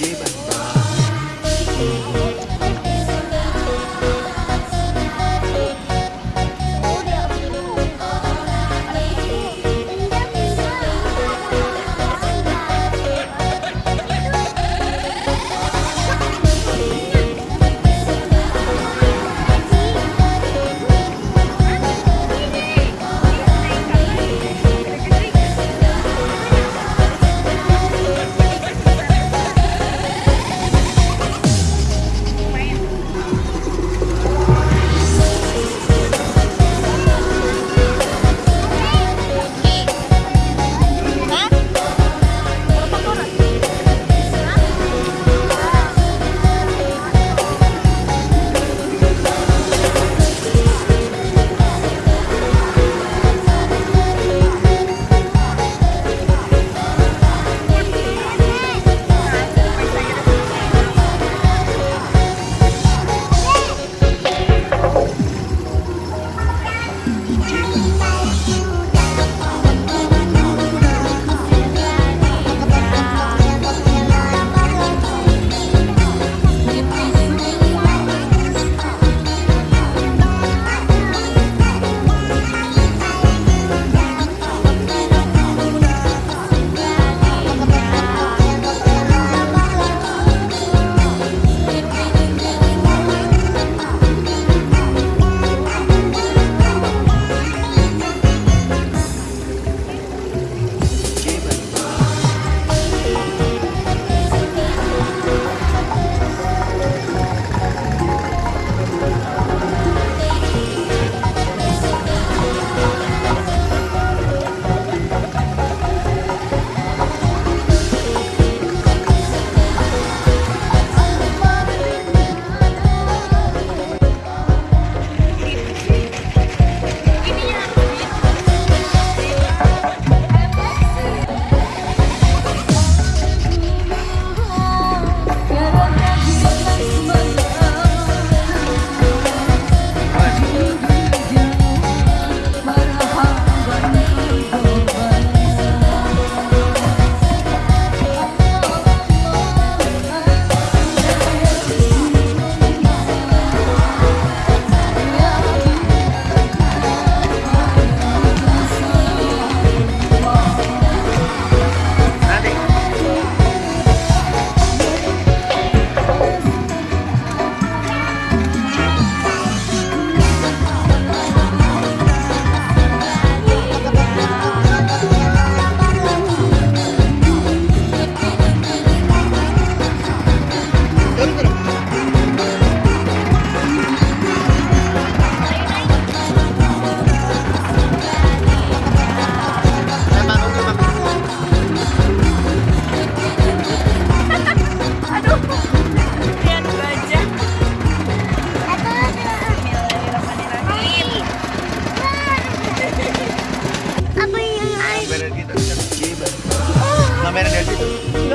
Keep it.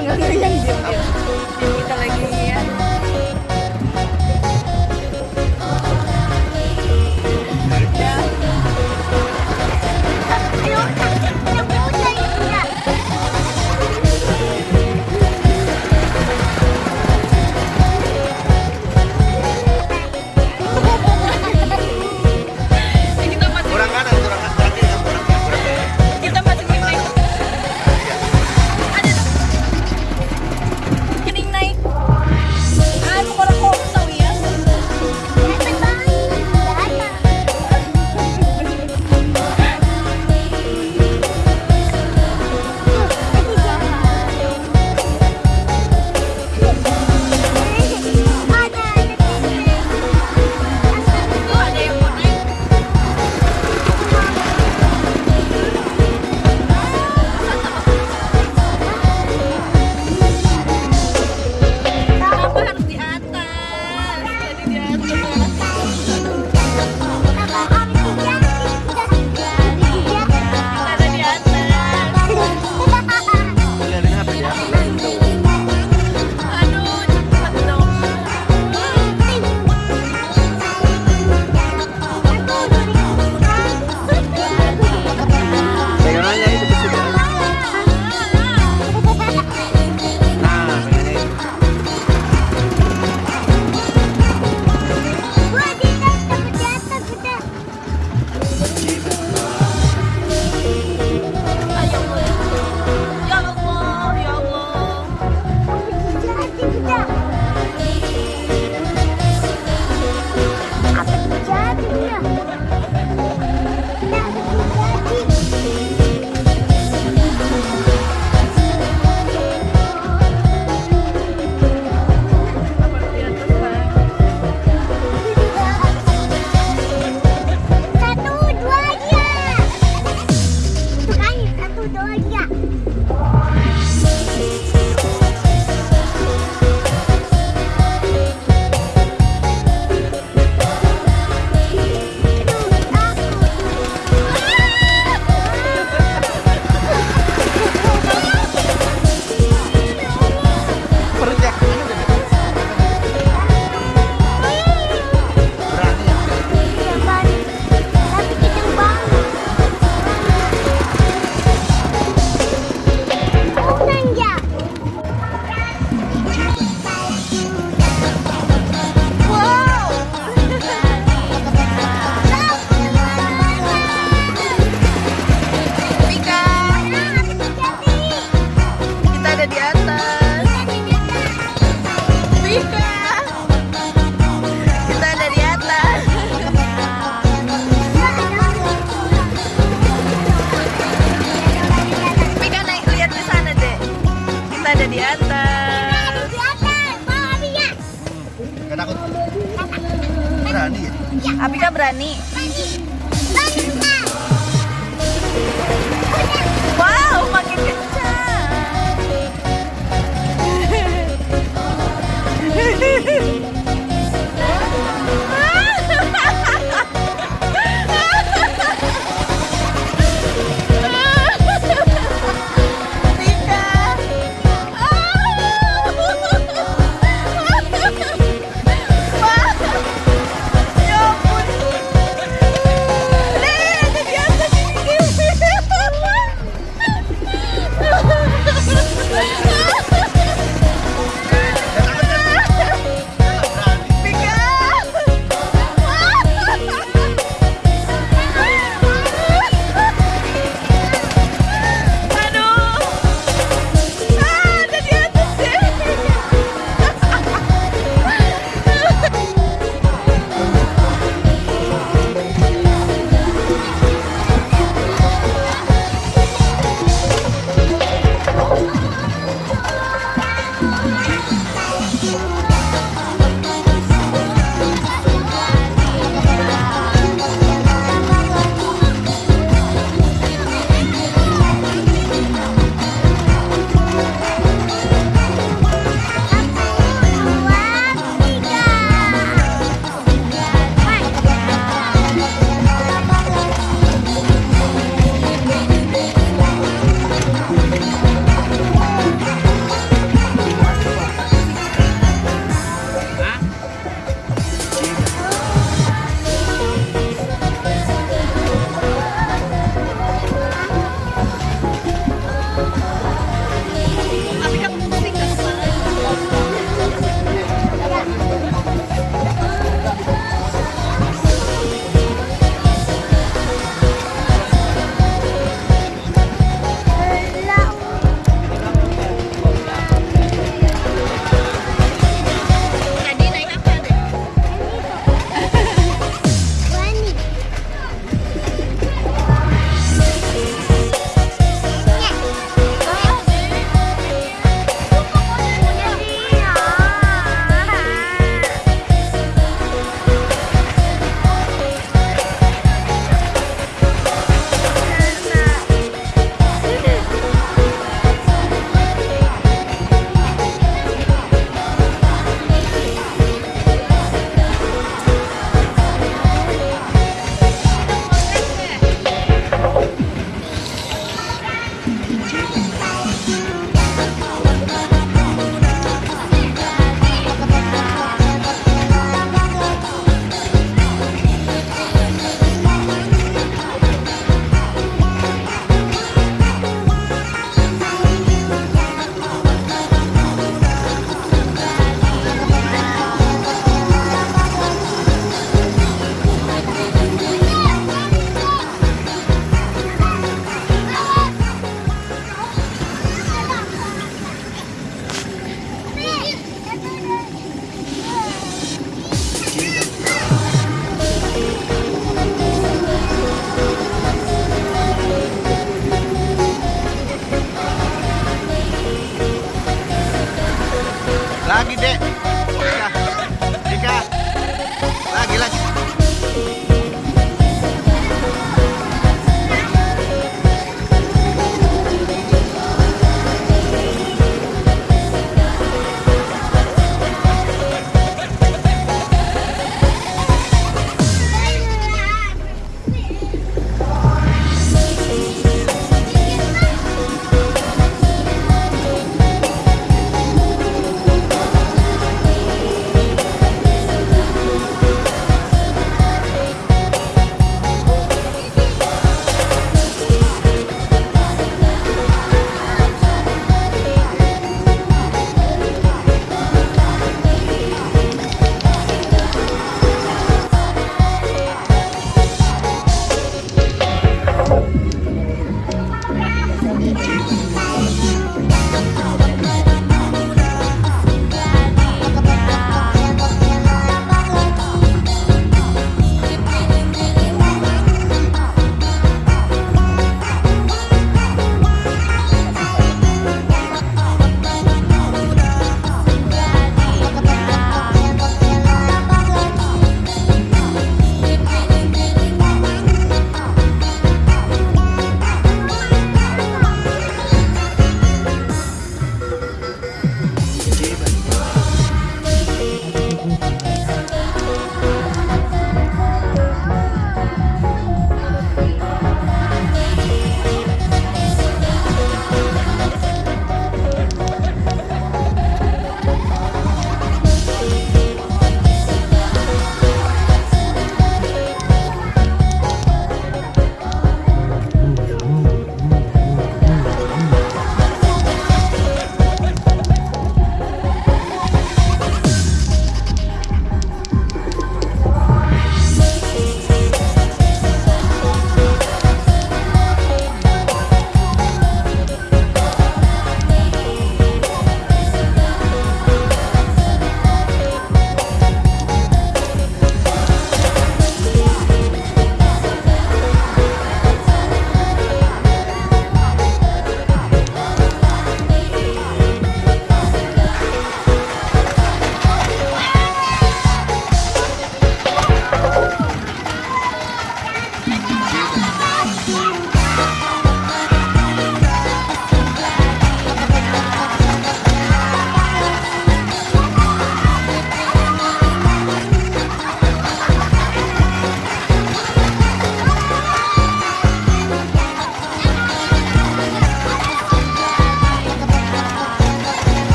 nggak yang diam-diam kita lagi Berani. Berani.